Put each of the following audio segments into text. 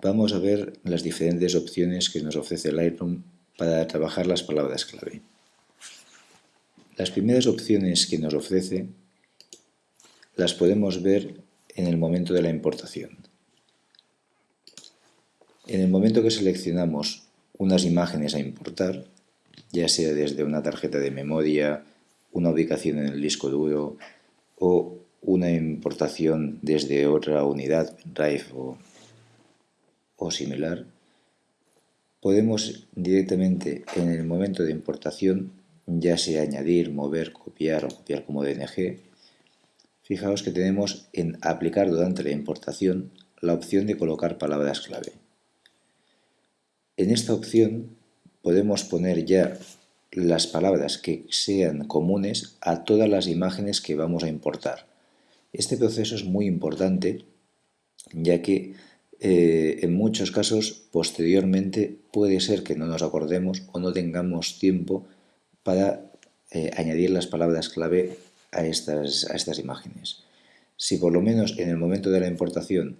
vamos a ver las diferentes opciones que nos ofrece Lightroom para trabajar las palabras clave. Las primeras opciones que nos ofrece las podemos ver en el momento de la importación. En el momento que seleccionamos unas imágenes a importar, ya sea desde una tarjeta de memoria, una ubicación en el disco duro o una importación desde otra unidad, Drive o, o similar, podemos directamente en el momento de importación, ya sea añadir, mover, copiar o copiar como DNG, fijaos que tenemos en aplicar durante la importación la opción de colocar palabras clave. En esta opción podemos poner ya las palabras que sean comunes a todas las imágenes que vamos a importar. Este proceso es muy importante ya que eh, en muchos casos posteriormente puede ser que no nos acordemos o no tengamos tiempo para eh, añadir las palabras clave a estas, a estas imágenes. Si por lo menos en el momento de la importación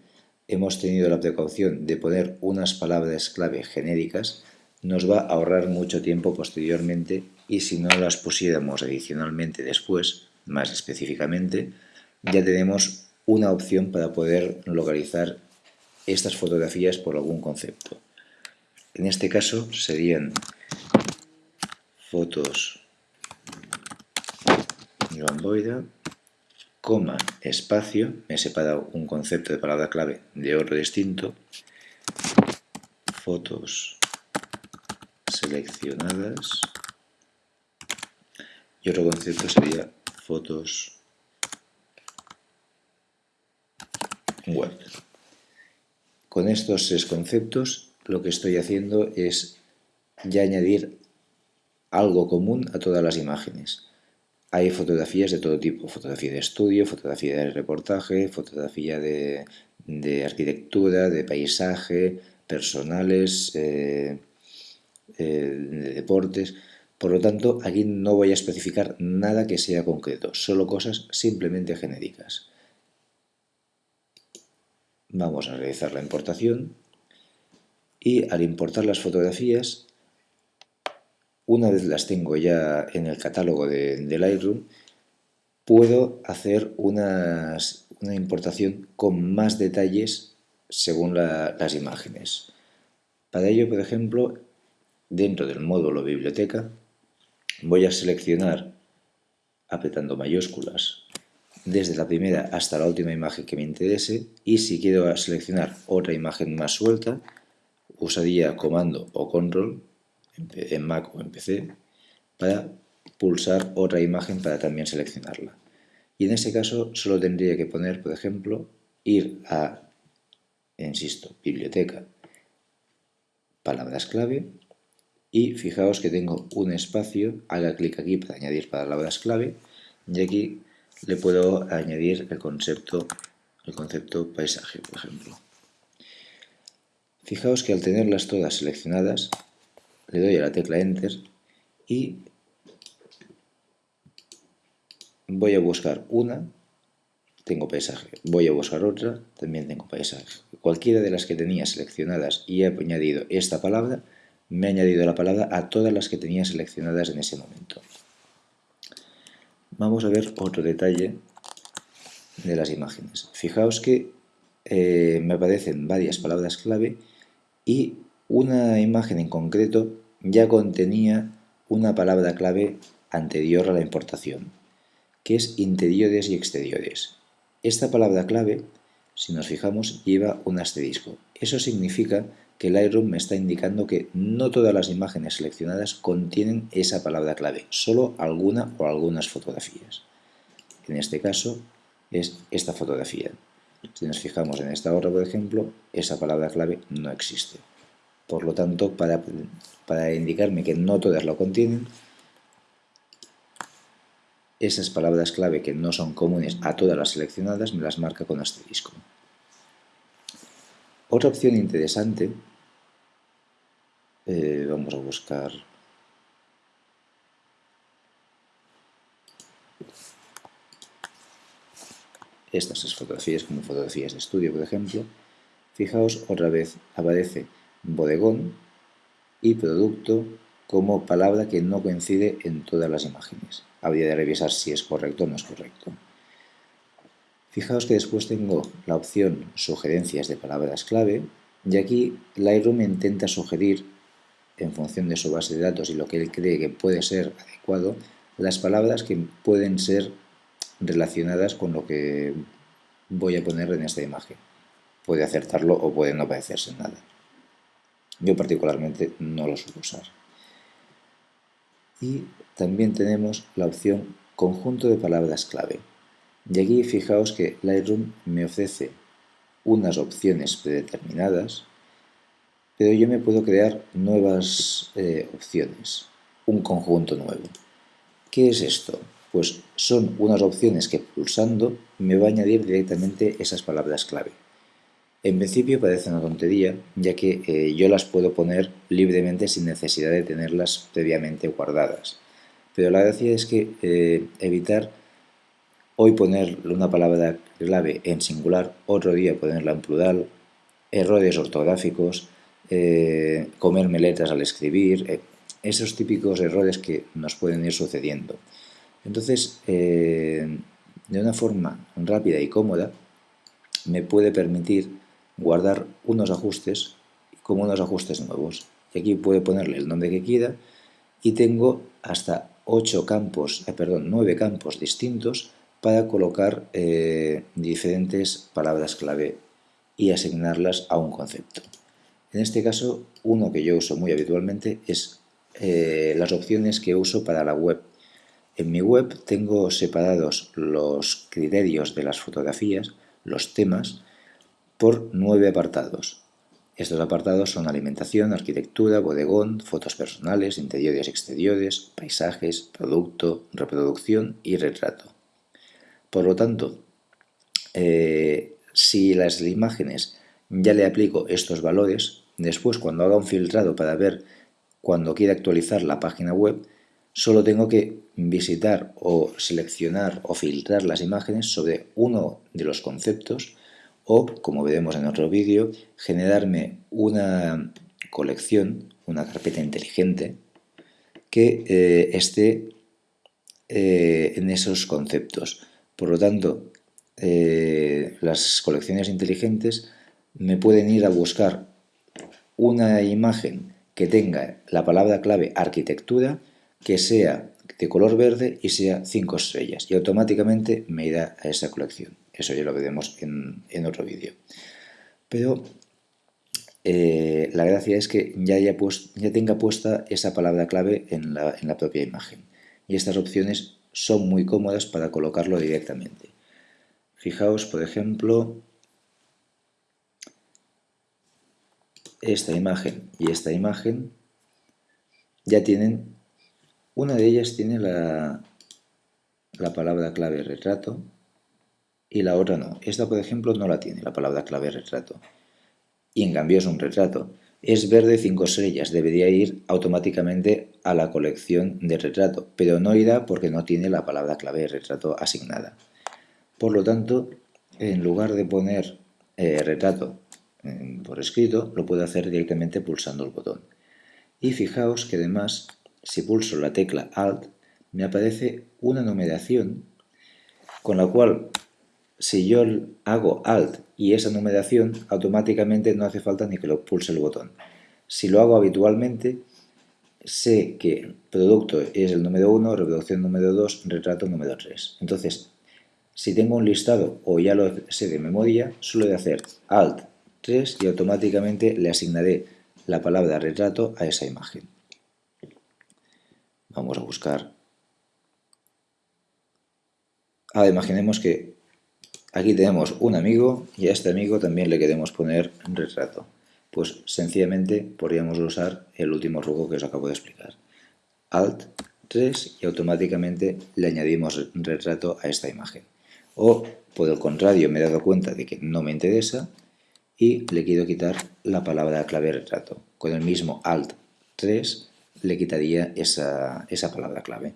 hemos tenido la precaución de poner unas palabras clave genéricas, nos va a ahorrar mucho tiempo posteriormente y si no las pusiéramos adicionalmente después, más específicamente, ya tenemos una opción para poder localizar estas fotografías por algún concepto. En este caso serían fotos Boida, coma, espacio, me he separado un concepto de palabra clave de otro distinto, fotos seleccionadas y otro concepto sería fotos web. Con estos tres conceptos lo que estoy haciendo es ya añadir algo común a todas las imágenes. Hay fotografías de todo tipo, fotografía de estudio, fotografía de reportaje, fotografía de, arquitectura, de paisaje, personales, eh, eh, de deportes. Por lo tanto, aquí no voy a especificar nada que sea concreto, solo cosas simplemente genéricas. Vamos a realizar la importación y al importar las fotografías, una vez las tengo ya en el catálogo de, Lightroom, puedo hacer una importación con más detalles según las imágenes. Para ello, por ejemplo, dentro del módulo biblioteca, voy a seleccionar, apretando mayúsculas, desde la primera hasta la última imagen que me interese y si quiero seleccionar otra imagen más suelta, usaría comando o control en Mac o en PC para pulsar otra imagen para también seleccionarla. Y en ese caso solo tendría que poner, por ejemplo, ir a, insisto, biblioteca, palabras clave y fijaos que tengo un espacio, haga clic aquí para añadir palabras clave y aquí le puedo añadir el concepto, el concepto paisaje, por ejemplo. Fijaos que al tenerlas todas seleccionadas, le doy a la tecla Enter y voy a buscar una, tengo paisaje, voy a buscar otra, también tengo paisaje. Cualquiera de las que tenía seleccionadas y he añadido esta palabra, me ha añadido la palabra a todas las que tenía seleccionadas en ese momento. Vamos a ver otro detalle de las imágenes. Fijaos que eh, me aparecen varias palabras clave y una imagen en concreto ya contenía una palabra clave anterior a la importación, que es interiores y exteriores. Esta palabra clave, si nos fijamos, lleva un asterisco. Eso significa que Lightroom me está indicando que no todas las imágenes seleccionadas contienen esa palabra clave, solo alguna o algunas fotografías. En este caso es esta fotografía. Si nos fijamos en esta otra, por ejemplo, esa palabra clave no existe. Por lo tanto, para, para indicarme que no todas lo contienen, esas palabras clave que no son comunes a todas las seleccionadas me las marca con asterisco. Otra opción interesante, eh, vamos a buscar estas fotografías como fotografías de estudio, por ejemplo. fijaos otra vez, aparece bodegón y producto como palabra que no coincide en todas las imágenes. Habría de revisar si es correcto o no es correcto. Fijaos que después tengo la opción sugerencias de palabras clave y aquí Lightroom intenta sugerir, en función de su base de datos y lo que él cree que puede ser adecuado, las palabras que pueden ser relacionadas con lo que voy a poner en esta imagen. Puede acertarlo o puede no parecerse nada. Yo particularmente no lo suelo usar. Y también tenemos la opción conjunto de palabras clave. Y aquí fijaos que Lightroom me ofrece unas opciones predeterminadas, pero yo me puedo crear nuevas eh, opciones, un conjunto nuevo. ¿Qué es esto? Pues son unas opciones que pulsando me va a añadir directamente esas palabras clave. En principio parece una tontería, ya que eh, yo las puedo poner libremente sin necesidad de tenerlas previamente guardadas. Pero la gracia es que eh, evitar hoy poner una palabra clave en singular, otro día ponerla en plural, errores ortográficos, eh, comerme letras al escribir, esos típicos errores que nos pueden ir sucediendo. Entonces, de una forma rápida y cómoda, me puede permitir guardar unos ajustes como unos ajustes nuevos. Y aquí puedo ponerle el nombre que quiera y tengo hasta 8 campos, eh, perdón, 9 campos distintos para colocar eh, diferentes palabras clave y asignarlas a un concepto. En este caso, uno que yo uso muy habitualmente es eh, las opciones que uso para la web. En mi web tengo separados los criterios de las fotografías, los temas, por nueve apartados. Estos apartados son alimentación, arquitectura, bodegón, fotos personales, interiores y exteriores, paisajes, producto, reproducción y retrato. Por lo tanto, eh, si las imágenes ya le aplico estos valores, después cuando haga un filtrado para ver cuando quiera actualizar la página web, solo tengo que visitar o seleccionar o filtrar las imágenes sobre uno de los conceptos o, como veremos en otro vídeo, generarme una colección, una carpeta inteligente que eh, esté eh, en esos conceptos. Por lo tanto, eh, las colecciones inteligentes me pueden ir a buscar una imagen que tenga la palabra clave arquitectura, que sea de color verde y sea 5 estrellas y automáticamente me irá a esa colección. Eso ya lo veremos en, otro vídeo. Pero eh, la gracia es que ya, haya ya tenga puesta esa palabra clave en la, en la propia imagen. Y estas opciones son muy cómodas para colocarlo directamente. Fijaos, por ejemplo, esta imagen y esta imagen ya tienen, una de ellas tiene la, la palabra clave retrato y la otra no. Esta, por ejemplo, no la tiene, la palabra clave retrato. Y en cambio es un retrato. Es verde 5 estrellas, debería ir automáticamente a la colección de retrato, pero no irá porque no tiene la palabra clave retrato asignada. Por lo tanto, en lugar de poner eh, retrato por escrito, lo puedo hacer directamente pulsando el botón. Y fijaos que además, si pulso la tecla Alt, me aparece una numeración con la cual si yo hago Alt y esa numeración, automáticamente no hace falta ni que lo pulse el botón. Si lo hago habitualmente, sé que producto es el número 1, reproducción número 2, retrato número 3. Entonces, si tengo un listado o ya lo sé de memoria, solo de hacer Alt 3 y automáticamente le asignaré la palabra retrato a esa imagen. Vamos a buscar. Ahora imaginemos que Aquí tenemos un amigo y a este amigo también le queremos poner retrato. Pues sencillamente podríamos usar el último rugo que os acabo de explicar. Alt 3 y automáticamente le añadimos retrato a esta imagen. O por el contrario me he dado cuenta de que no me interesa y le quiero quitar la palabra clave retrato. Con el mismo Alt 3 le quitaría esa, esa palabra clave.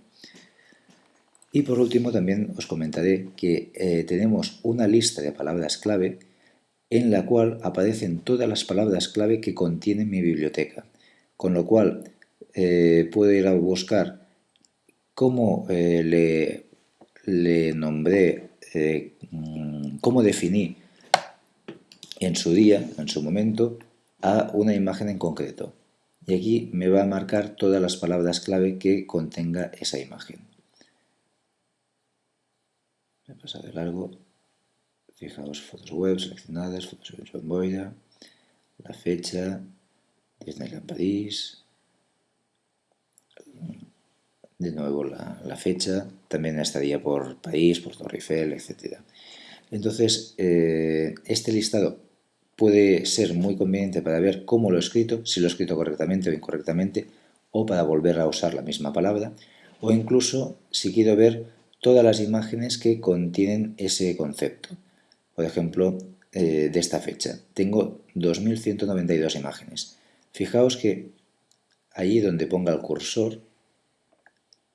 Y por último también os comentaré que eh, tenemos una lista de palabras clave en la cual aparecen todas las palabras clave que contiene mi biblioteca. Con lo cual eh, puedo ir a buscar cómo eh, le, nombré, eh, cómo definí en su día, en su momento, a una imagen en concreto. Y aquí me va a marcar todas las palabras clave que contenga esa imagen. Me pasa de largo Fijaos, fotos web seleccionadas, fotos de John Boyda, la fecha, Disneyland París, de nuevo la, fecha, también estaría por país, por Torre Eiffel, etc. Entonces, eh, este listado puede ser muy conveniente para ver cómo lo he escrito, si lo he escrito correctamente o incorrectamente, o para volver a usar la misma palabra, o incluso si quiero ver todas las imágenes que contienen ese concepto por ejemplo, eh, de esta fecha. Tengo 2192 imágenes. Fijaos que allí donde ponga el cursor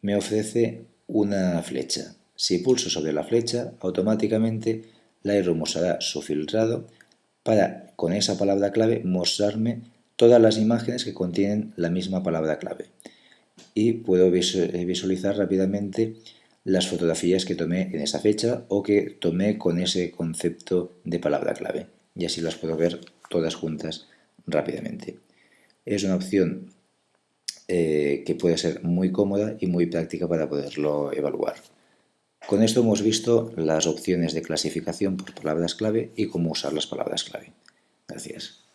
me ofrece una flecha. Si pulso sobre la flecha, automáticamente Lightroom usará su filtrado para, con esa palabra clave, mostrarme todas las imágenes que contienen la misma palabra clave. Y puedo visualizar rápidamente las fotografías que tomé en esa fecha o que tomé con ese concepto de palabra clave. Y así las puedo ver todas juntas rápidamente. Es una opción eh, que puede ser muy cómoda y muy práctica para poderlo evaluar. Con esto hemos visto las opciones de clasificación por palabras clave y cómo usar las palabras clave. Gracias.